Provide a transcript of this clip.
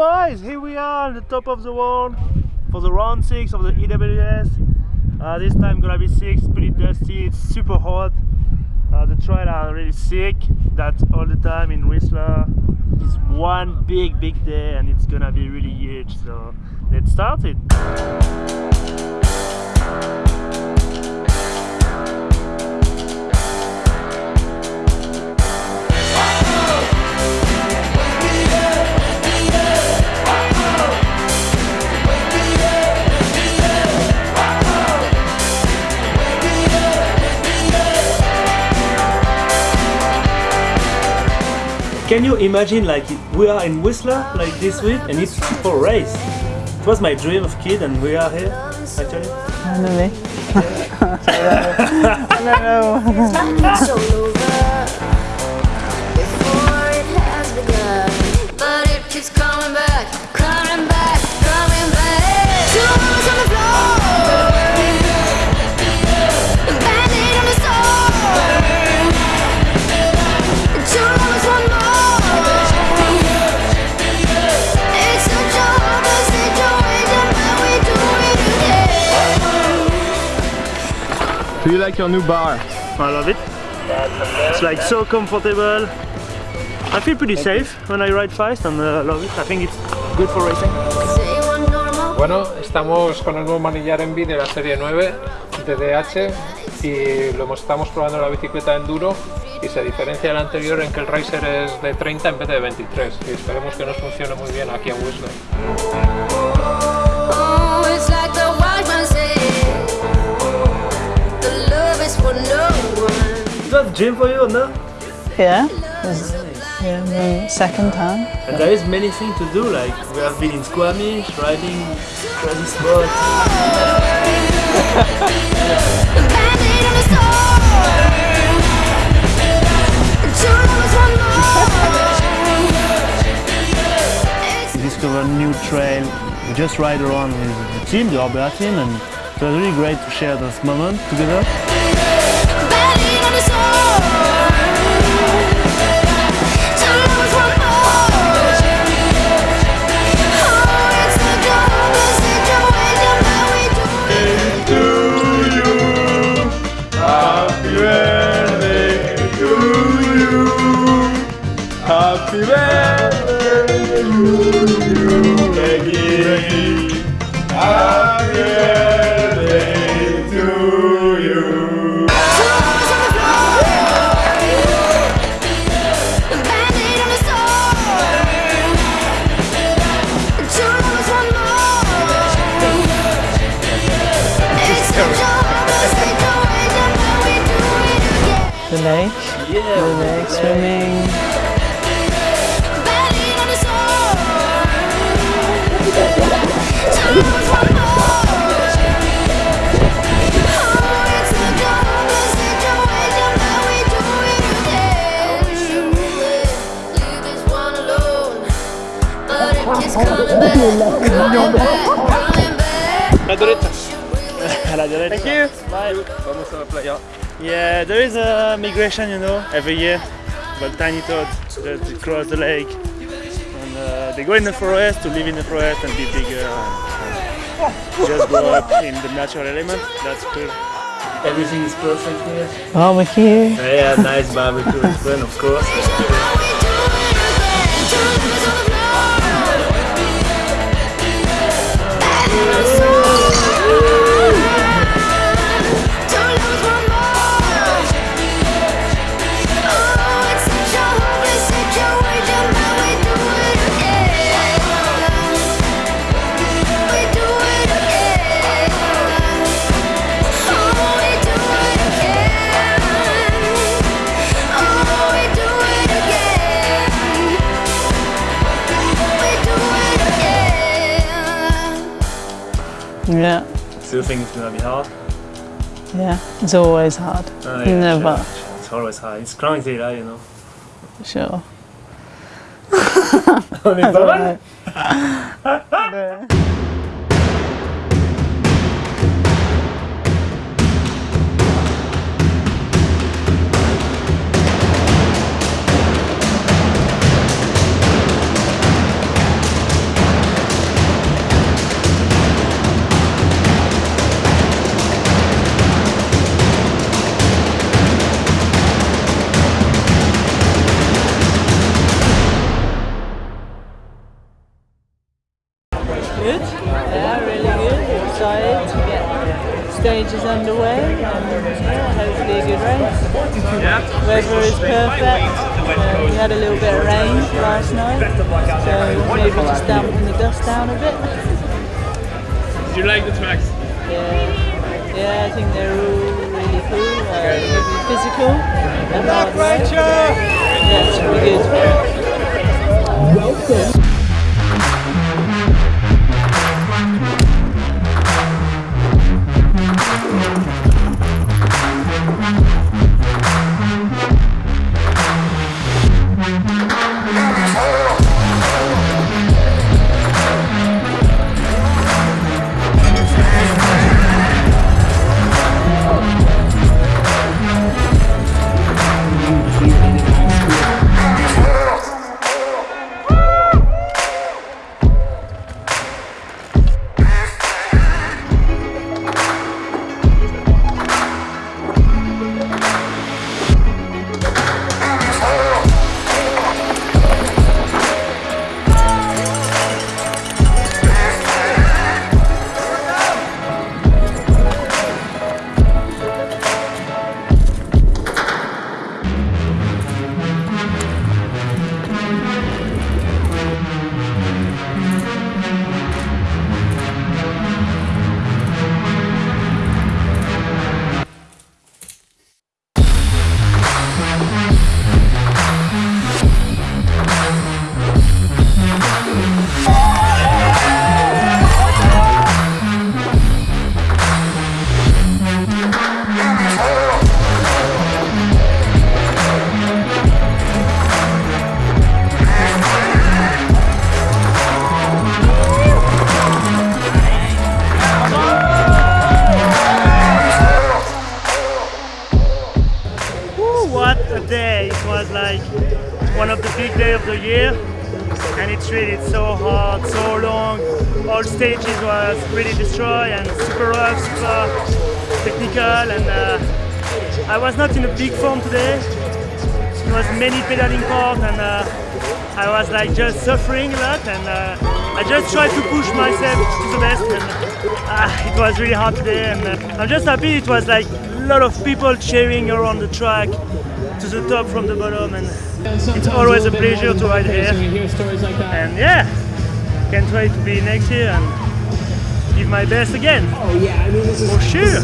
boys, here we are on the top of the world for the round 6 of the EWS. Uh, this time gonna be 6, pretty dusty, it's super hot. Uh, the trail are really sick, that's all the time in Whistler. It's one big big day and it's gonna be really huge, so let's start it. Can you imagine like we are in Whistler like this week and it's for race? It was my dream of kid and we are here actually. I don't know. It's all over before it has begun. But it keeps coming back, Do you like your new bar? I love it. It's like so comfortable. I feel pretty safe when I ride fast and uh, love it. I think it's good for racing. Bueno, estamos con el nuevo manillar Envy de la serie 9 DDH y lo estamos probando la bicicleta enduro y se diferencia del anterior en que el Racer es de 30 en vez de 23 y esperemos que nos funcione muy bien aquí en Whistler. Is that gym for you, no? Yeah. This yeah, the second time. And there is many things to do. Like we have been in Squamish, riding crazy spots. Band-aid on the store. Two lovers, one more. We discovered a new trail. We just ride around with the team, the Orbea team, and it was really great to share this moment together. Happy birthday to you, Peggy. Happy birthday to you. The lake. Yeah, The lake swimming. La derecha. À la derecha. Thank you. Bye. Vamos a la playa. Yeah, there is a migration, you know, every year. But tiny toads that cross the lake. And uh, they go in the forest to live in the forest and be bigger. And, and just grow up in the natural element. That's cool. Everything is perfect here. Barbecue. Yeah, nice barbecue as well, of course. Yeah. Still think it's gonna be hard. Yeah. It's always hard. Oh, yeah, Never. sure. It's always hard. It's crazy, lah, you know. Sure. stage is underway. And, yeah, hopefully a good race. Yeah. Weather is perfect. Uh, we had a little bit of rain last night, so maybe just dampen the dust down a bit. Did you like the tracks? Yeah, yeah, I think they're all really cool. Uh, really physical and hard work. Yeah, it's pretty good. Day! It was like one of the big day of the year, and it's really so hard, so long. All stages was really destroyed and super rough, super technical, and uh, I was not in a big form today. It was many pedaling parts, and uh, I was like just suffering a lot, and uh, I just tried to push myself to the best. And uh, it was really hard today, and uh, I'm just happy it was like a lot of people cheering around the track to the top from the bottom, and it's always a pleasure to ride here. And yeah, can't wait to be next year and give my best again. Oh yeah, I mean this is, For sure.